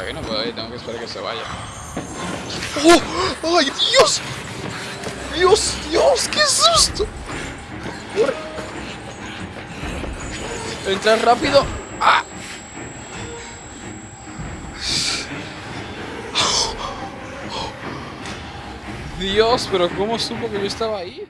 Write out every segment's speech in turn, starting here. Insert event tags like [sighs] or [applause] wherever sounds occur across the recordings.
aquí no puedo ir, tengo que esperar que se vaya. ¡Oh! ¡Ay, Dios! ¡Dios, Dios! ¡Qué susto! ¡Corre! Entra rápido. ¡Ah! Dios, pero ¿cómo supo que yo estaba ahí?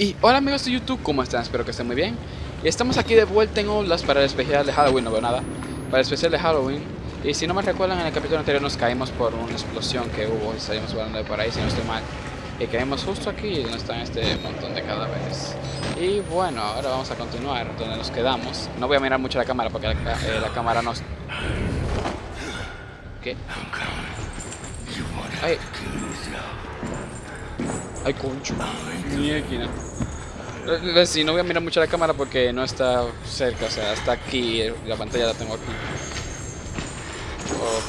Y hola amigos de YouTube, ¿cómo están? Espero que estén muy bien. Y estamos aquí de vuelta en Olas para el especial de Halloween, no veo nada. Para el especial de Halloween. Y si no me recuerdan, en el capítulo anterior nos caímos por una explosión que hubo y salimos volando de por ahí, si no estoy mal. Y caímos justo aquí donde están este montón de cadáveres. Y bueno, ahora vamos a continuar donde nos quedamos. No voy a mirar mucho la cámara porque la, eh, la cámara nos... ¿Qué? Ay. Ay, concho. Ni aquí, no. Sí, no voy a mirar mucho la cámara porque no está cerca, o sea, está aquí, la pantalla la tengo aquí. Oh.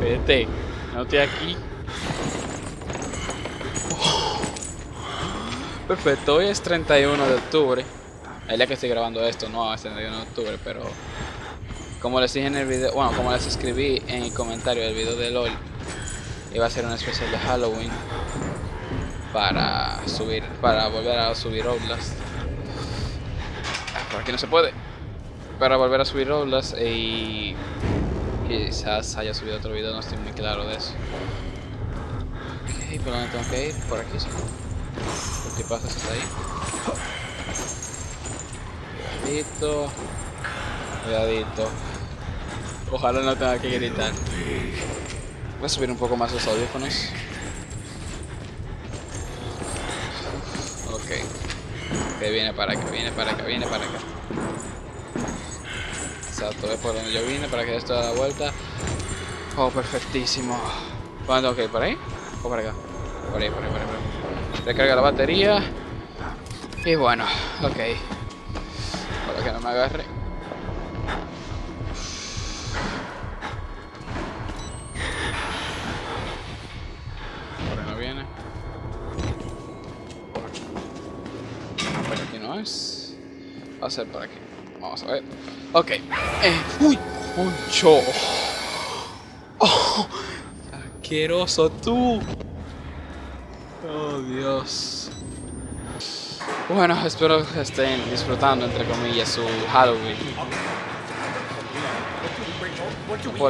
Vete, no estoy aquí. Perfecto, hoy es 31 de octubre. El día que estoy grabando esto, no es 31 de octubre, pero como les dije en el video, bueno, como les escribí en el comentario del video de LOL, iba a ser una especial de Halloween para subir, para volver a subir Oblast. Por aquí no se puede. Para volver a subir Oblast y quizás haya subido otro video, no estoy muy claro de eso. Ok, ¿por dónde tengo que ir? Por aquí sí. ¿Por qué pasa hasta ahí? Cuidadito. Cuidadito. Ojalá no tenga que gritar. Voy a subir un poco más los audífonos. Ok. Que viene para acá, viene para acá, viene para acá. Exacto, es por donde yo vine para que esto da la vuelta. Oh, perfectísimo. ¿Cuándo ir? ¿Por ahí? ¿O por acá? Por ahí, por ahí, por ahí. Por ahí. Recarga la batería. Y bueno, ok. Para que no me agarre. Va a ser por aquí. Vamos a ver. Ok. Eh, ¡Uy! ¡Poncho! ¡Oh! ¡Asqueroso tú! ¡Oh, Dios! Bueno, espero que estén disfrutando, entre comillas, su Halloween.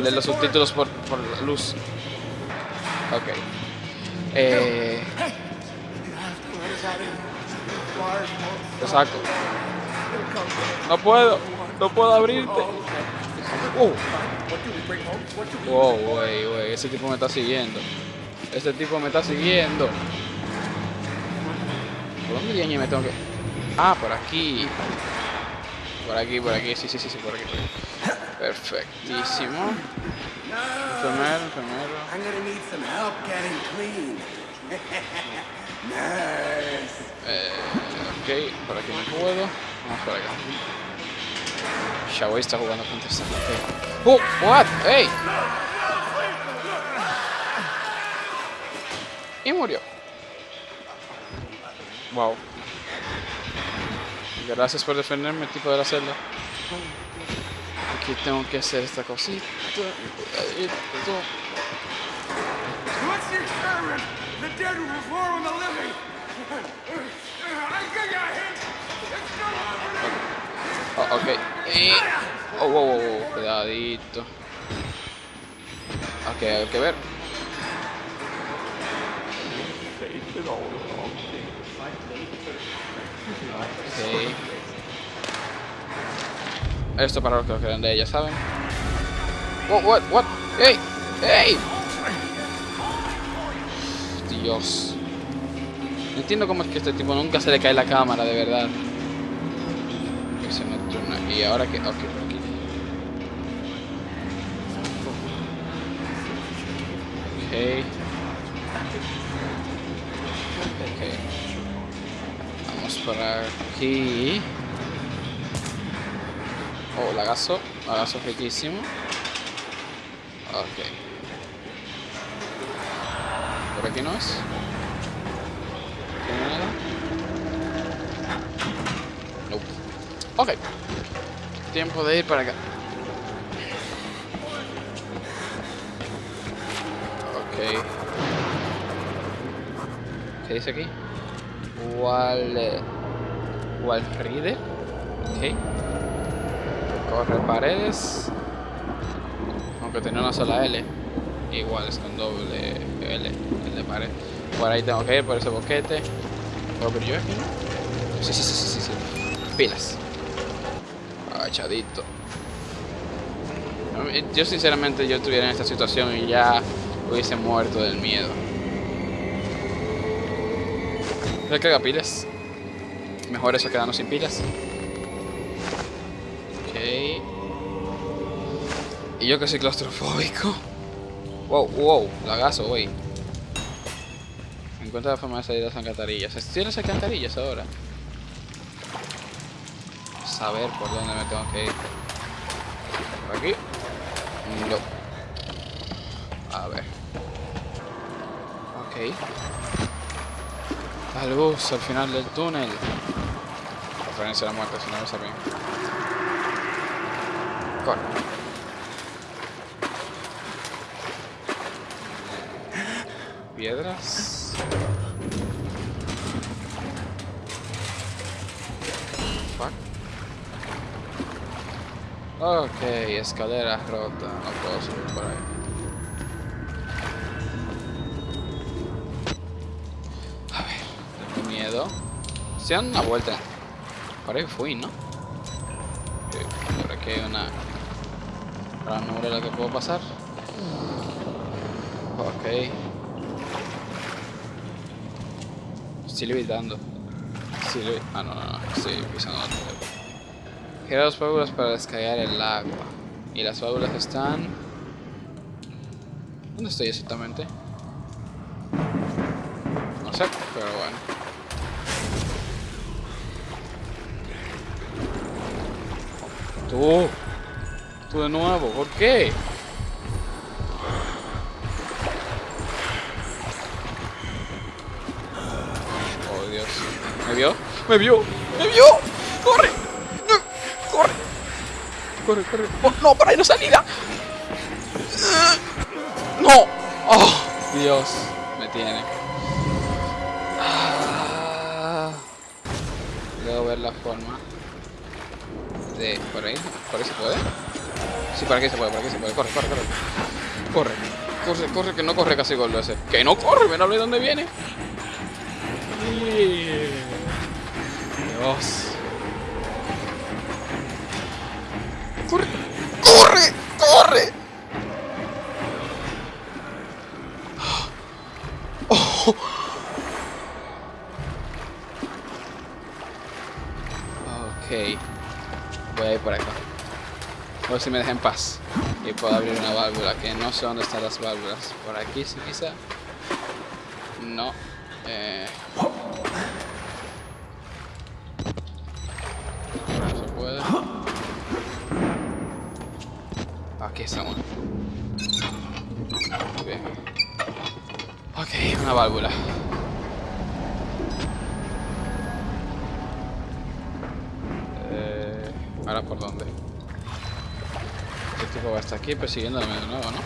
Leer los subtítulos por, por la luz. Ok. Eh... Saco. No puedo. No puedo abrirte. Uh. Wow, wey, wey. Ese tipo me está siguiendo. Ese tipo me está siguiendo. ¿Por dónde me tengo que...? Ah, por aquí. Por aquí, por aquí. Sí, sí, sí, sí, por aquí. Perfectísimo. Enfermero, enfermero. [laughs] Eh, ok, por aquí no puedo. Vamos por acá. Está jugando contra gente. ¡Oh! ¿What? ¡Hey! Y murió. Wow. Gracias por defenderme, tipo de la celda. Aquí tengo que hacer esta cosita. Ok. Eh. Oh, wow, wow, wow, cuidadito. Ok, hay que ver. Okay. Esto para los que quedan de ella, ¿saben? What, what, what? ¡Ey! ¡Ey! Dios. No entiendo cómo es que este tipo nunca se le cae la cámara, de verdad. Que se metió una... Ahora que... Ok, por aquí. Ok. Vamos para aquí. Oh, lagazo. Lagazo riquísimo. Ok. ¿Por aquí no es? ¿Tiene nada? Ok. Tiempo de ir para acá. Ok. ¿Qué dice aquí? Wal... Walride. Ok. Corre paredes. Aunque tiene una sola L. Igual es con doble L. El de pared. Por ahí tengo que ir, por ese boquete. ¿Puedo abrir yo aquí? Sí, sí, sí, sí, sí. Pilas. Yo sinceramente yo estuviera en esta situación y ya hubiese muerto del miedo. Recarga pilas. Mejor eso quedarnos sin pilas. Ok. Y yo que soy claustrofóbico. Wow, wow, lagazo, güey. Encuentra la forma de salir de las alcantarillas. ¿Tienes alcantarillas ahora? Saber por dónde me tengo que ir. ¿Por aquí? No. A ver. Ok. La luz al final del túnel. Referencia a la muerte, si no lo sabía. Corre. Piedras. Fuck. Ok, escalera rota. No puedo subir por ahí. A ver, tengo miedo. Se dan una vuelta. Por ahí fui, ¿no? Por aquí hay una ranura en la que puedo pasar. Ok. Estoy levitando. Levi- Ah, no, no, no. Estoy pisando otro. Gira las válvulas para descargar el agua. Y las válvulas están... ¿Dónde estoy exactamente? No sé, pero bueno. Tú. Tú de nuevo, ¿por qué? Oh, Dios. ¿Me vio? ¡Me vio! ¡Me vio! ¡Corre, corre! ¡Oh, ¡No, por ahí no salida! ¡No! ¡Oh! Dios, me tiene. Ah. Debo ver la forma de... ¿Por ahí? ¿Por ahí se puede? Sí, por aquí se puede, por aquí se puede. Corre, corre, corre. Corre. Corre, corre, que no corre casi gol ese. ¡Que no corre! ¡Ven a ver dónde viene! Dios. ¡Corre! ¡Corre! ¡Corre! Ok. Voy a ir por acá. A ver si me deja en paz. Y puedo abrir una válvula. Que no sé dónde están las válvulas. Por aquí sí quizá. No. Eh... No se puede. Aquí estamos. Bien. Ok, una válvula. Eh, Ahora por dónde. Este tipo va hasta aquí persiguiéndome de nuevo, ¿no?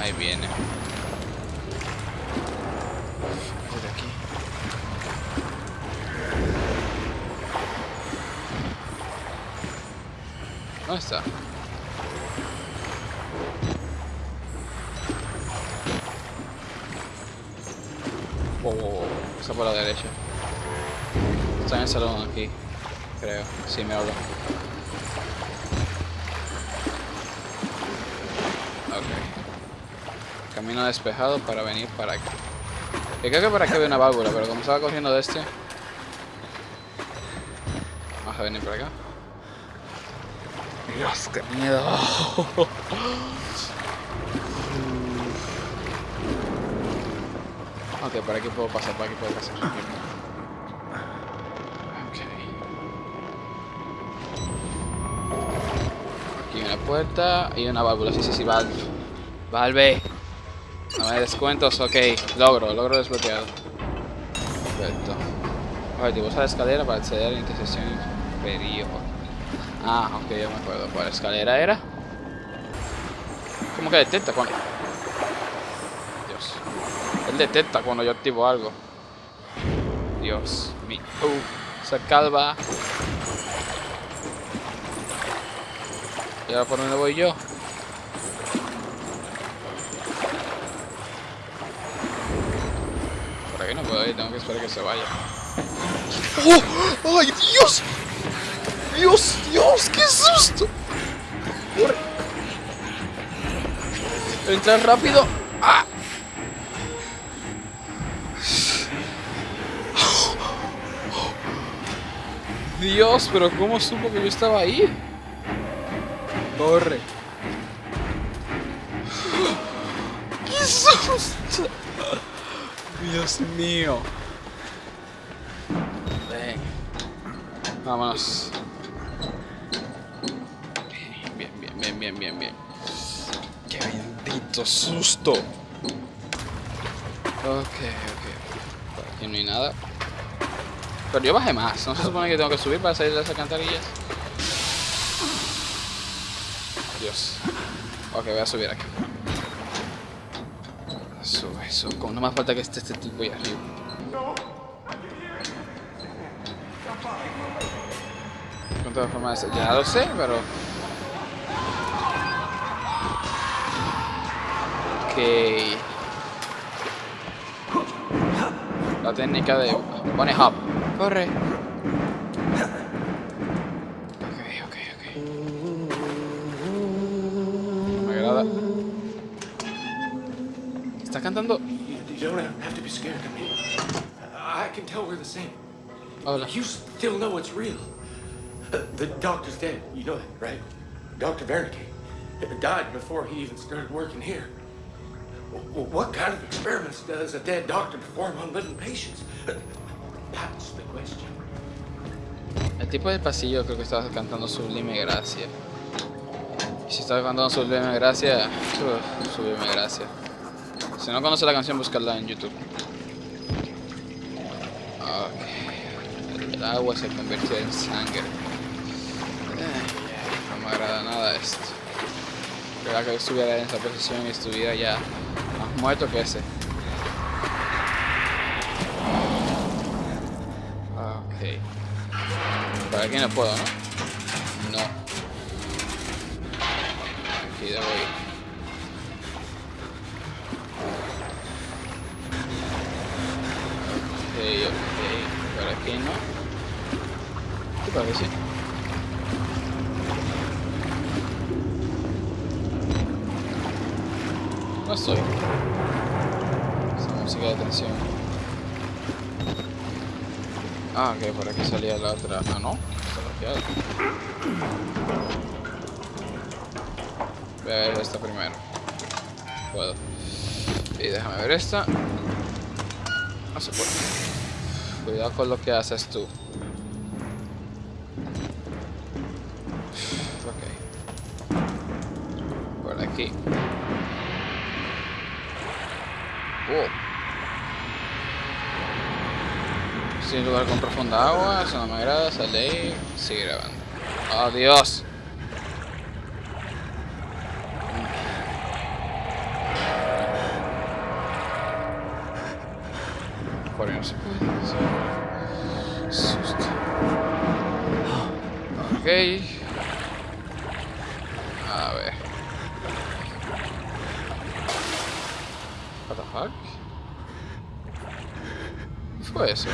Ahí viene. ¿Dónde está? Wow. Está por la derecha. Está en el salón aquí. Creo. Sí, me hablo. Ok. Camino despejado para venir para acá. Yo creo que por aquí había una válvula, pero como estaba cogiendo de este... Vamos a venir por acá. Dios, qué miedo. [laughs] Ok, por aquí puedo pasar, por aquí puedo pasar. Ok. Aquí una puerta y una válvula. Sí, sí, sí, valve. Valve. No me descuentos, ok. Logro, logro desbloqueado. Perfecto. Objetivo, usa la escalera para acceder a la intersección inferior. Ah, ok, ya me acuerdo. ¿Cuál escalera era? ¿Cómo que detecta cuando...? Dios. Él detecta cuando yo activo algo. Dios mío. Uh, esa calva. ¿Y ahora por dónde voy yo? Por aquí no puedo ir, tengo que esperar que se vaya. ¡Oh! ¡Ay, Dios! ¡Dios, Dios! ¡Qué susto! Corre. Entra rápido. ¡Ah! Dios, pero ¿cómo supo que yo estaba ahí? Corre. ¡Qué susto! Dios mío. Ven. Vámonos. Bendito susto. Ok, ok. Por aquí no hay nada. Pero yo bajé más. ¿No se supone que tengo que subir para salir de esas cantarillas? Dios. Ok, voy a subir aquí. Sube, sube. Como no me falta que esté este tipo ahí arriba. Con todas formas, ya lo sé, pero... Ok. La técnica de... Pone hop. Corre. Ok, ok, ok. Me agrada. Está cantando... You don't have to be scared of me. I can tell we're the same. Hola. You still know it's real. The doctor's dead. You know that, right? Dr. Wernicke died before he even started working here. What kind of experiments does a dead doctor perform on living patients? That's the question. El tipo del pasillo creo que estaba cantando Sublime Gracia. Y si estaba cantando Sublime Gracia, Sublime Gracia. Si no conoce la canción, buscarla en YouTube. Ok. El agua se convirtió en sangre. Eh, no me agrada nada esto. Creo que estuviera en esa posición y estuviera ya más muerto que ese. Ok. Por aquí no puedo, ¿no? No. Aquí debo ir. Ok, ok. Por aquí no. Sí, por aquí sí. No estoy. Esa música de tensión. Ah, ok, por aquí salía la otra. Ah, no. Está. Voy a ver esta primero. Puedo. Y déjame ver esta. No se puede. Cuidado con lo que haces tú. Ok. Por aquí. Oh. Lugar con profunda agua, eso no me agrada, sal de ahí, sigue grabando. ¡Oh, Dios! Por no se puede. Susto. Ok. A ver. What the fuck? ¿Qué fue eso?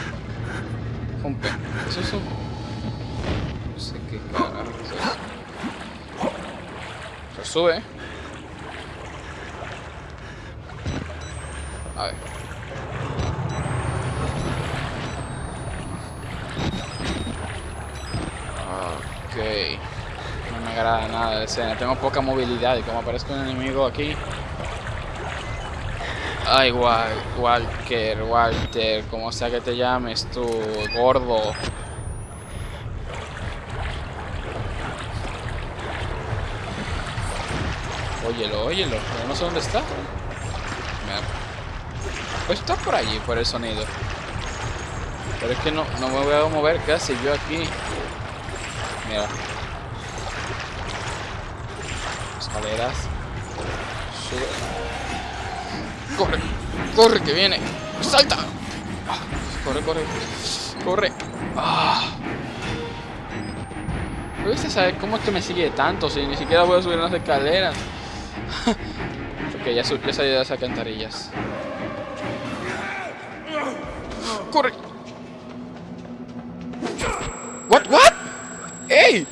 Sube. A ver. Ok. No me agrada nada de escena. Tengo poca movilidad y como aparezco un enemigo aquí... Ay, Wal Walker, Walter, como sea que te llames tú, gordo. Óyelo, óyelo, pero no sé dónde está. Pues está por allí, por el sonido. Pero es que no, no me voy a mover casi yo aquí. Mira. Escaleras. Sube. Corre, corre que viene. Salta. Ah, corre, corre. Corre. Ah. Gusta saber cómo es que me sigue tanto si ni siquiera voy a subir las escaleras. Ya, ya salí de las alcantarillas. ¡Corre! ¿What? ¿What? ¡Ey!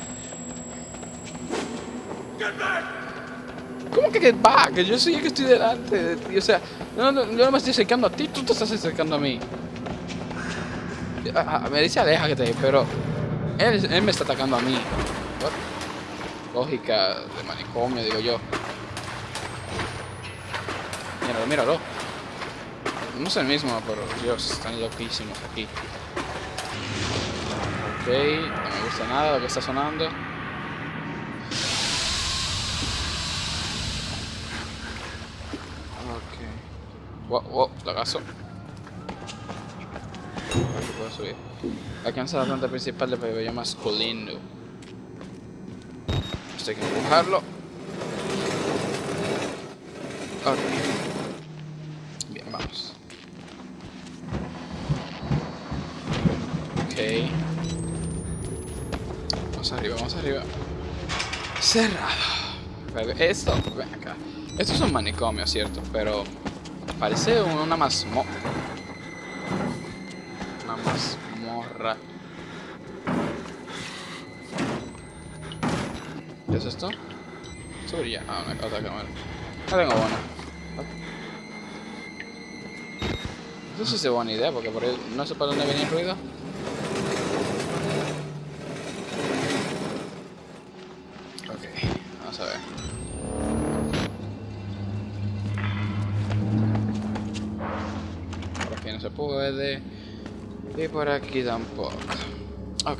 ¿Cómo que get back? Yo soy el que estoy delante de ti. O sea, no, yo no me estoy acercando a ti, tú te estás acercando a mí. Ah, ah, me dice aléjate, pero él, me está atacando a mí. Lógica de manicomio, digo yo. Míralo. No es el mismo, pero Dios, están loquísimos aquí. Ok, no me gusta nada lo que está sonando. Ok. Wow, wow, lagazo. Aquí puedo subir. Alcanza la planta principal del pabellón masculino. Esto hay que empujarlo. Ok. Bien, vamos. Ok. Vamos arriba. Cerrado. Esto, ven acá. Esto es un manicomio, ¿cierto? Pero parece una mazmo... Una mazmorra. ¿Qué es esto? Subir Ah, una otra cámara. No tengo bono. No sé si es buena idea, porque por ahí no sé para dónde viene el ruido. No se puede. Y por aquí tampoco. Ok.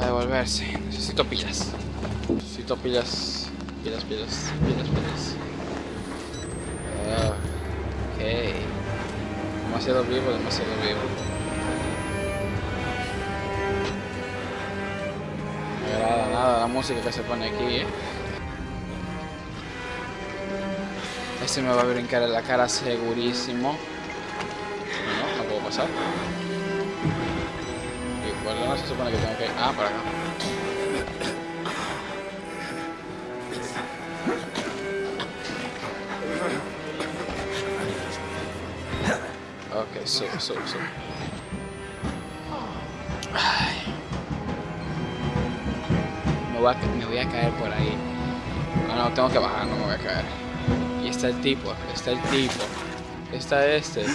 A devolverse. Necesito pilas. Necesito pilas. Pilas, pilas, pilas, pilas. Ok. Demasiado vivo, demasiado vivo. No me agrada nada la música que se pone aquí, eh. Este me va a brincar en la cara segurísimo. Pasar. ¿Y cuál no se supone que tengo que ir? Ah, por acá. Ok, sube, sube, sube. Ay. Me, voy a, me voy a caer por ahí. No, no, tengo que bajar, no me voy a caer. Y está el tipo, está el tipo. Está este.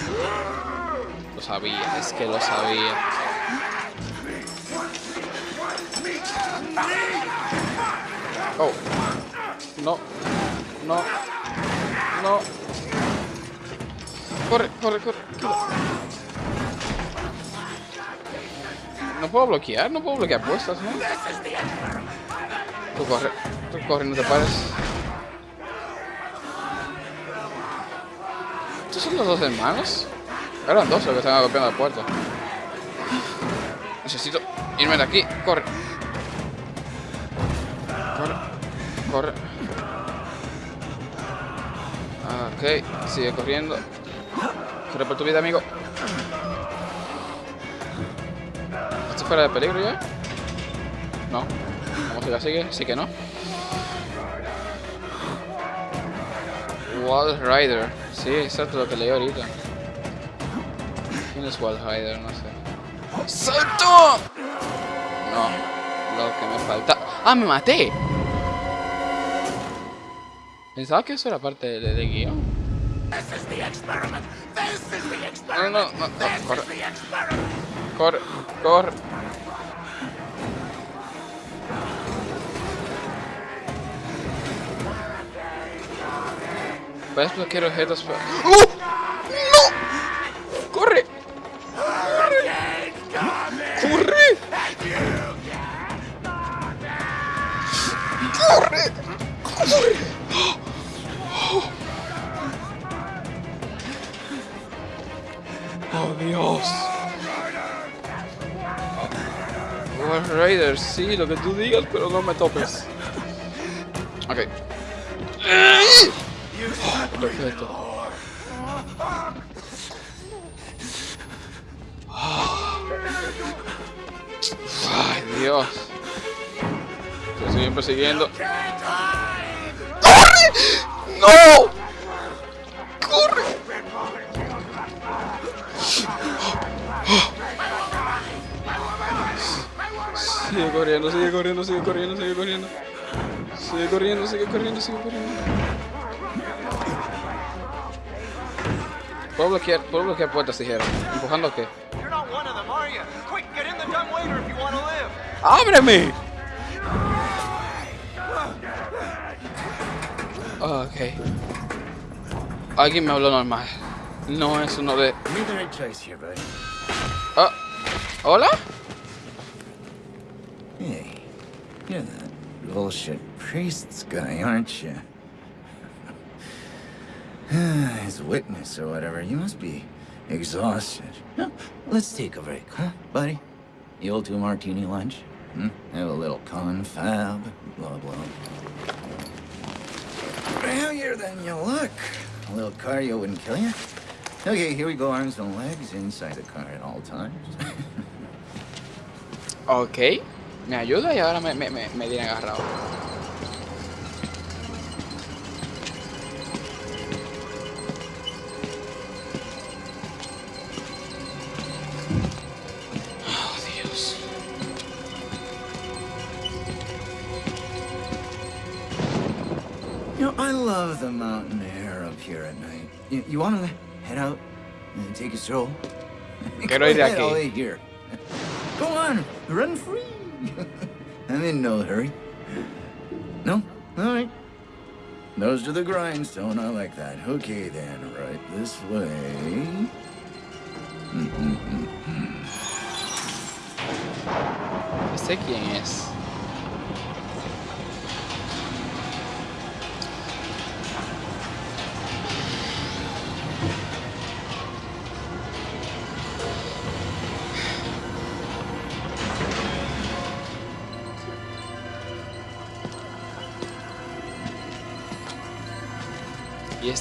Sabía, es que lo sabía. Oh. No. No. No. Corre, corre, corre. No puedo bloquear, no puedo bloquear puestas, ¿no? Tú corre, tú corre, no te pares. ¿Estos son los dos hermanos? Eran dos los que estaban golpeando la puerta. Necesito irme de aquí. Corre. Corre. Corre. Ok, sigue corriendo. Corre por tu vida, amigo. ¿Estoy fuera de peligro ya? No. Vamos a la sigue. Sí que no. Wall Rider. Sí, exacto lo que leí ahorita. ¿Quién es Wall Rider? No sé. ¡Salto! No. Lo que me falta. ¡Ah, me maté! Pensaba que eso era parte de, de guion. No, no, no, no, corre. Corre, corre. Puedes bloquear objetos. pero- Lo que tú digas, pero no me topes. [laughs] Ok. Perfecto. Ay, Dios. Te siguen persiguiendo. ¡Corre! ¡No! Corriendo, sigue corriendo, sigue corriendo, sigue corriendo. Sigue corriendo, sigue corriendo, sigue corriendo. Puedo bloquear, puedo bloquear puertas, dijeron. ¿Empujando qué? ¡Ábreme! Ok. Alguien me habló normal. No es uno de... Ah, ¿Hola? You're that bullshit priest's guy, aren't you? [sighs] A witness or whatever, you must be exhausted. No, let's take a break, huh, buddy? You old two martini lunch? Hmm? Have a little confab, blah blah. Heavier than you look. A little cardio wouldn't kill you. Okay, here we go, arms and legs inside the car at all times. [laughs] Ok. Me ayuda y ahora me, me, me, me tiene agarrado. Oh, I love the mountain air up here at night. You, you want to head out and take a stroll? Quiero ir de [laughs] aquí. Go on, run free. [laughs] I'm in no hurry. No? All right. Nose to the grindstone, I like that. Okay then, right this way. ¿Este quién es? ¿Y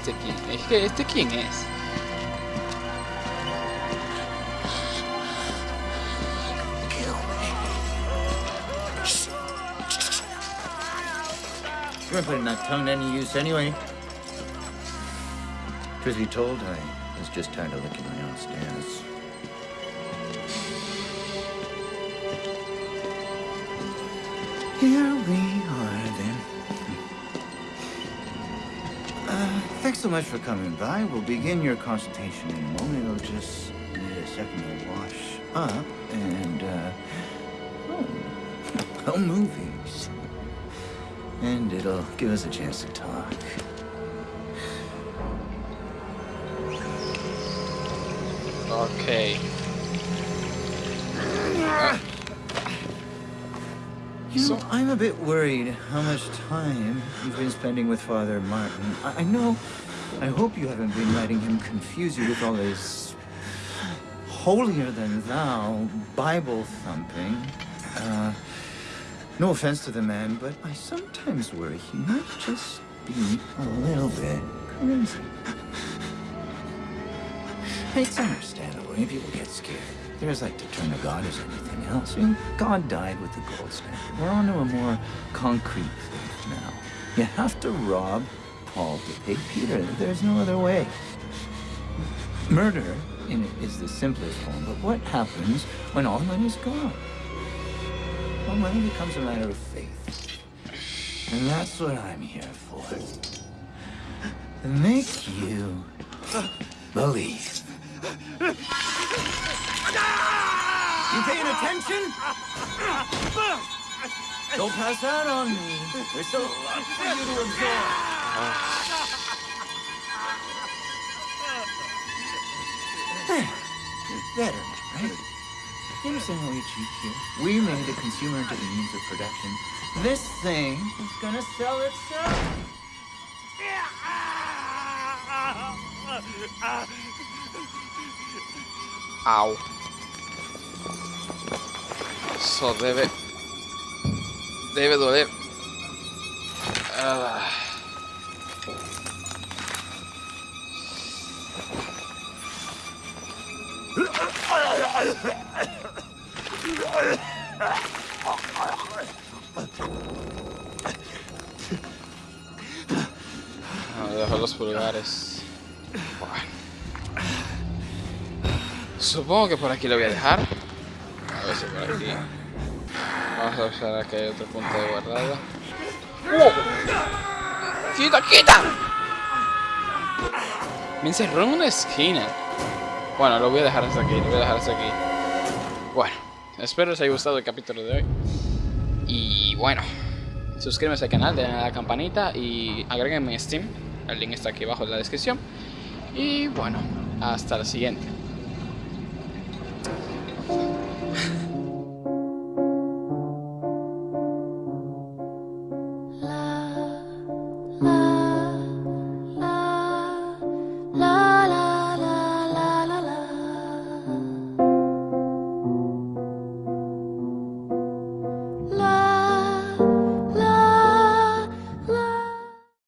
este quién? Es que este quién es. You weren't putting that tongue to any use anyway. Truth be told, I was just tired of licking my own stairs. Here we so much for coming by. We'll begin your consultation in a moment. It'll just need a second to wash up and, uh, oh, movies. And it'll give us a chance to talk. Ok. You know, So- I'm a bit worried how much time you've been spending with Father Martin. I, I know, I hope you haven't been letting him confuse you with all his holier than thou Bible thumping. Uh, no offense to the man, but I sometimes worry he might just be a little bit crazy. It's understandable. People get scared. They're as like to turn to God as anything else. I mean, God died with the gold standard. We're on to a more concrete thing now. You have to rob Paul to pay Peter. There's no other way. Murder is the simplest form, but what happens when all money's gone? Well, money becomes a matter of faith. And that's what I'm here for. To make you believe. You paying attention? Don't pass out on me. There's a lot for you to absorb. There. Better, right? You understand how we achieved here? We made the consumer into the means of production. This thing is gonna sell itself. Au. Eso debe... Debe doler. Ah. Dejo los pulgares. Bueno. Supongo que por aquí lo voy a dejar. A ver si por aquí. Vamos a observar que hay otro punto de guardado. ¡Oh! ¡Quita, quita! Me encerró en una esquina. Bueno, lo voy a dejar hasta aquí, lo voy a dejar hasta aquí. Bueno, espero os haya gustado el capítulo de hoy. Y bueno, suscríbanse al canal, denle a la campanita y agréguenme en Steam. El link está aquí abajo en la descripción. Y bueno, hasta la siguiente.